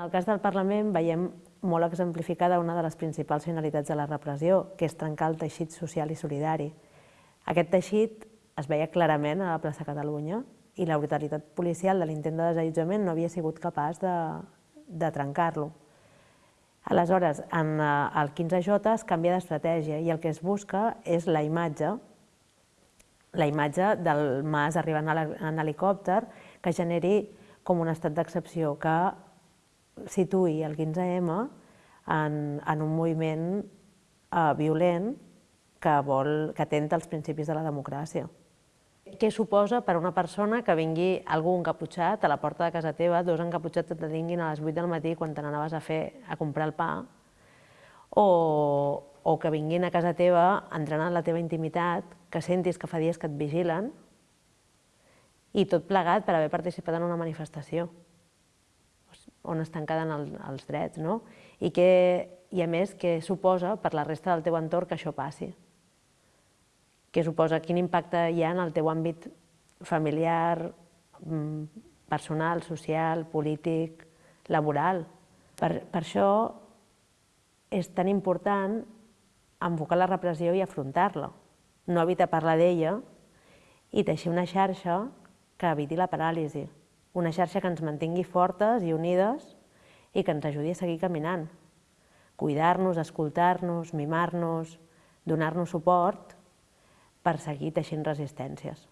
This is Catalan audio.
En el cas del Parlament veiem molt exemplificada una de les principals finalitats de la repressió, que és trencar el teixit social i solidari. Aquest teixit es veia clarament a la plaça Catalunya i la brutalitat policial de l'intent de desallotjament no havia sigut capaç de, de trencar-lo. Aleshores, en eh, el 15J es canvia d'estratègia i el que es busca és la imatge, la imatge del mas arribant en helicòpter que generi com un estat d'excepció, que situï el 15M en, en un moviment eh, violent que, vol, que atenta als principis de la democràcia. Què suposa per a una persona que vingui algú encaputxat a la porta de casa teva, dos encaputxats et detinguin a les 8 del matí quan te n'anaves a fer a comprar el pa, o, o que vinguin a casa teva entrant en la teva intimitat, que sentis que fa dies que et vigilen, i tot plegat per haver participat en una manifestació on estan quedant el, els drets, no? I, que, I a més, què suposa per la resta del teu entorn que això passi? Què suposa, quin impacte hi ha en el teu àmbit familiar, mm, personal, social, polític, laboral? Per, per això és tan important enfocar la repressió i afrontar-la, no evitar parlar d'ella i teixir una xarxa que eviti la paràlisi una xarxa que ens mantingui fortes i unides i que ens ajudi a seguir caminant. Cuidar-nos, escoltar-nos, mimar-nos, donar-nos suport per seguir teixint resistències.